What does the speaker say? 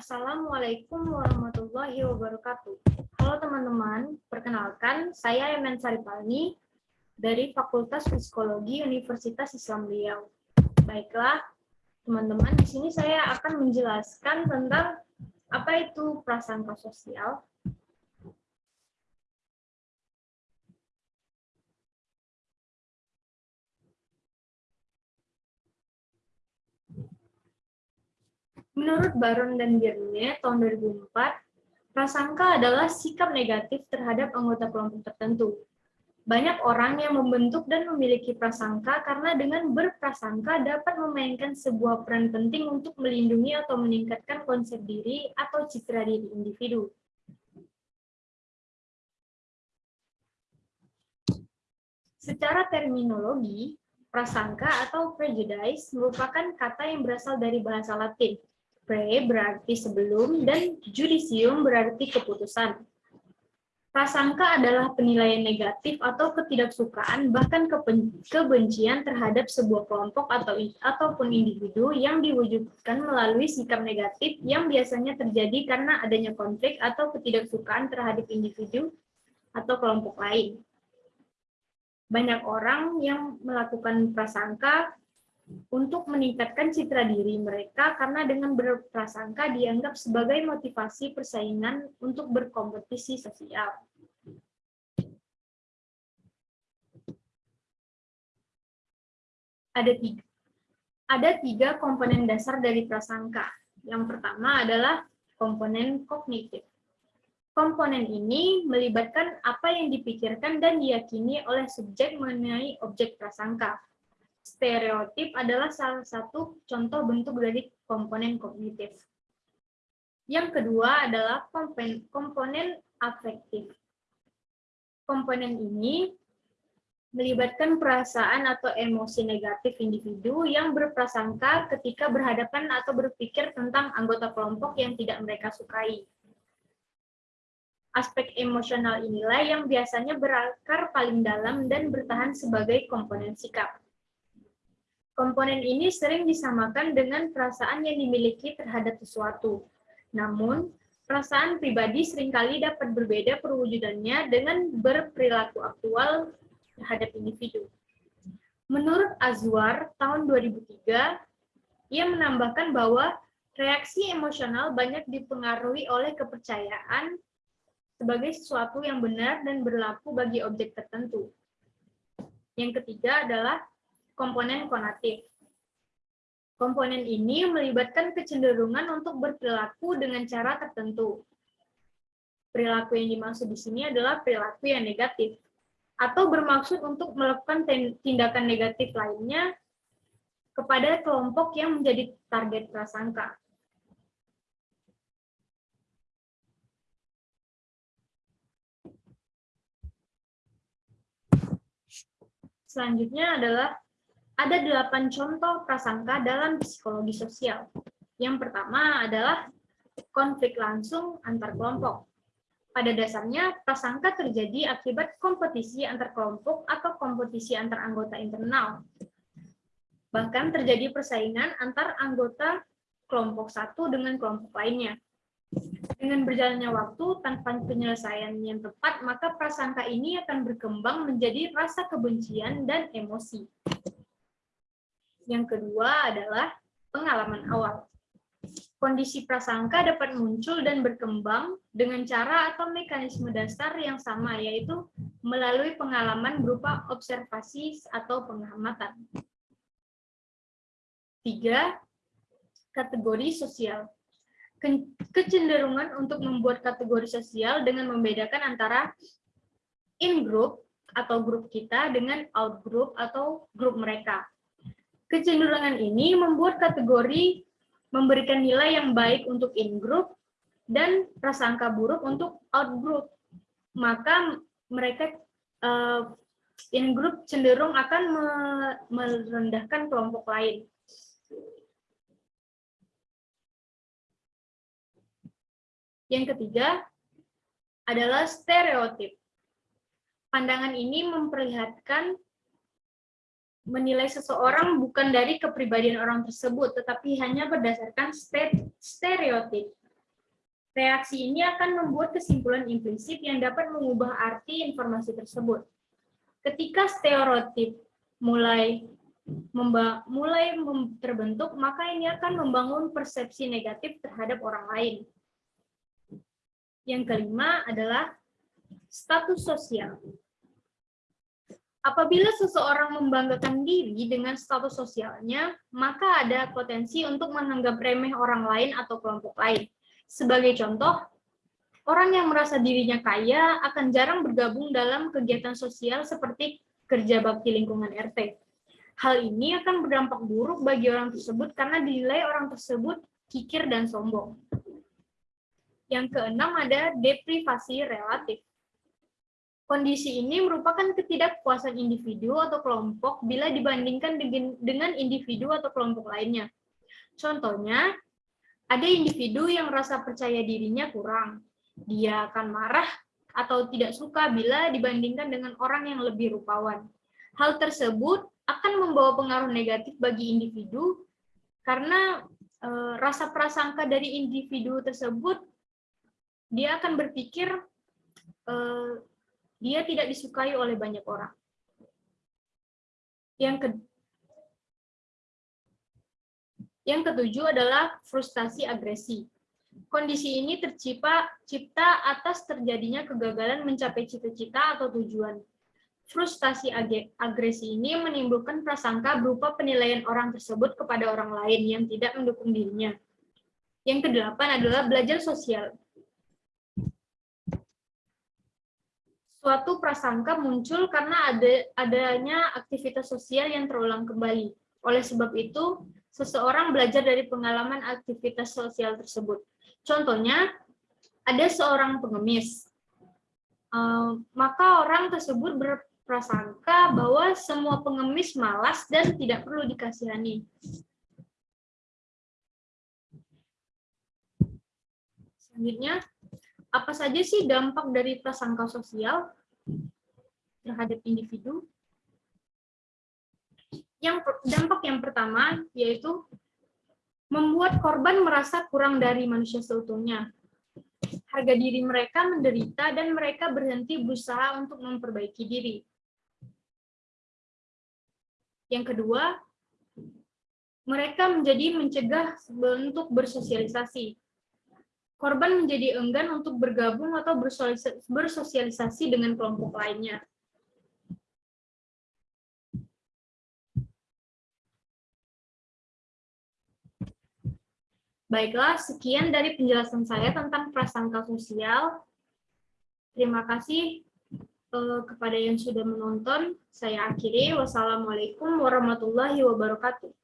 Assalamualaikum warahmatullahi wabarakatuh. Halo teman-teman, perkenalkan saya Emen Saripalni dari Fakultas Psikologi Universitas Islam Riau. Baiklah, teman-teman, di sini saya akan menjelaskan tentang apa itu prasangka sosial, Menurut Baron dan Birne tahun 2004, prasangka adalah sikap negatif terhadap anggota kelompok tertentu. Banyak orang yang membentuk dan memiliki prasangka karena dengan berprasangka dapat memainkan sebuah peran penting untuk melindungi atau meningkatkan konsep diri atau citra diri individu. Secara terminologi, prasangka atau prejudice merupakan kata yang berasal dari bahasa Latin, pre berarti sebelum, dan judicium berarti keputusan. Prasangka adalah penilaian negatif atau ketidaksukaan, bahkan kebencian terhadap sebuah kelompok atau ataupun individu yang diwujudkan melalui sikap negatif yang biasanya terjadi karena adanya konflik atau ketidaksukaan terhadap individu atau kelompok lain. Banyak orang yang melakukan prasangka untuk meningkatkan citra diri mereka karena dengan berprasangka dianggap sebagai motivasi persaingan untuk berkompetisi sosial. Ada tiga, ada tiga komponen dasar dari prasangka. Yang pertama adalah komponen kognitif. Komponen ini melibatkan apa yang dipikirkan dan diyakini oleh subjek mengenai objek prasangka stereotip adalah salah satu contoh bentuk dari komponen kognitif. Yang kedua adalah komponen afektif. Komponen ini melibatkan perasaan atau emosi negatif individu yang berprasangka ketika berhadapan atau berpikir tentang anggota kelompok yang tidak mereka sukai. Aspek emosional inilah yang biasanya berakar paling dalam dan bertahan sebagai komponen sikap. Komponen ini sering disamakan dengan perasaan yang dimiliki terhadap sesuatu. Namun, perasaan pribadi sering kali dapat berbeda perwujudannya dengan berperilaku aktual terhadap individu. Menurut Azwar, tahun 2003, ia menambahkan bahwa reaksi emosional banyak dipengaruhi oleh kepercayaan sebagai sesuatu yang benar dan berlaku bagi objek tertentu. Yang ketiga adalah komponen konatif. Komponen ini melibatkan kecenderungan untuk berperilaku dengan cara tertentu. Perilaku yang dimaksud di sini adalah perilaku yang negatif, atau bermaksud untuk melakukan tindakan negatif lainnya kepada kelompok yang menjadi target prasangka. Selanjutnya adalah ada delapan contoh prasangka dalam psikologi sosial. Yang pertama adalah konflik langsung antar kelompok. Pada dasarnya, prasangka terjadi akibat kompetisi antar kelompok atau kompetisi antar anggota internal. Bahkan terjadi persaingan antar anggota kelompok satu dengan kelompok lainnya. Dengan berjalannya waktu tanpa penyelesaian yang tepat, maka prasangka ini akan berkembang menjadi rasa kebencian dan emosi. Yang kedua adalah pengalaman awal. Kondisi prasangka dapat muncul dan berkembang dengan cara atau mekanisme dasar yang sama, yaitu melalui pengalaman berupa observasi atau pengamatan. Tiga, kategori sosial. Kecenderungan untuk membuat kategori sosial dengan membedakan antara in-group atau grup kita dengan out-group atau grup mereka. Kecenderungan ini membuat kategori memberikan nilai yang baik untuk in-group dan prasangka buruk untuk out-group. Maka mereka uh, in-group cenderung akan me merendahkan kelompok lain. Yang ketiga adalah stereotip. Pandangan ini memperlihatkan menilai seseorang bukan dari kepribadian orang tersebut, tetapi hanya berdasarkan stereotip. Reaksi ini akan membuat kesimpulan implisit yang dapat mengubah arti informasi tersebut. Ketika stereotip mulai mulai terbentuk, maka ini akan membangun persepsi negatif terhadap orang lain. Yang kelima adalah status sosial. Apabila seseorang membanggakan diri dengan status sosialnya, maka ada potensi untuk menganggap remeh orang lain atau kelompok lain. Sebagai contoh, orang yang merasa dirinya kaya akan jarang bergabung dalam kegiatan sosial seperti kerja bakti lingkungan RT. Hal ini akan berdampak buruk bagi orang tersebut karena dinilai orang tersebut kikir dan sombong. Yang keenam ada deprivasi relatif. Kondisi ini merupakan ketidakpuasan individu atau kelompok bila dibandingkan dengan individu atau kelompok lainnya. Contohnya, ada individu yang rasa percaya dirinya kurang. Dia akan marah atau tidak suka bila dibandingkan dengan orang yang lebih rupawan. Hal tersebut akan membawa pengaruh negatif bagi individu karena e, rasa prasangka dari individu tersebut dia akan berpikir e, dia tidak disukai oleh banyak orang. Yang ke yang ketujuh adalah frustasi agresi. Kondisi ini tercipta cipta atas terjadinya kegagalan mencapai cita-cita atau tujuan. Frustasi agresi ini menimbulkan prasangka berupa penilaian orang tersebut kepada orang lain yang tidak mendukung dirinya. Yang kedelapan adalah belajar sosial. Suatu prasangka muncul karena ada adanya aktivitas sosial yang terulang kembali. Oleh sebab itu, seseorang belajar dari pengalaman aktivitas sosial tersebut. Contohnya, ada seorang pengemis. Uh, maka orang tersebut berprasangka bahwa semua pengemis malas dan tidak perlu dikasihani. Selanjutnya, apa saja sih dampak dari prasangka sosial terhadap individu? Yang dampak yang pertama yaitu membuat korban merasa kurang dari manusia seutuhnya. Harga diri mereka menderita dan mereka berhenti berusaha untuk memperbaiki diri. Yang kedua, mereka menjadi mencegah untuk bersosialisasi korban menjadi enggan untuk bergabung atau bersosialisasi dengan kelompok lainnya. Baiklah, sekian dari penjelasan saya tentang prasangka sosial. Terima kasih eh, kepada yang sudah menonton. Saya akhiri. Wassalamualaikum warahmatullahi wabarakatuh.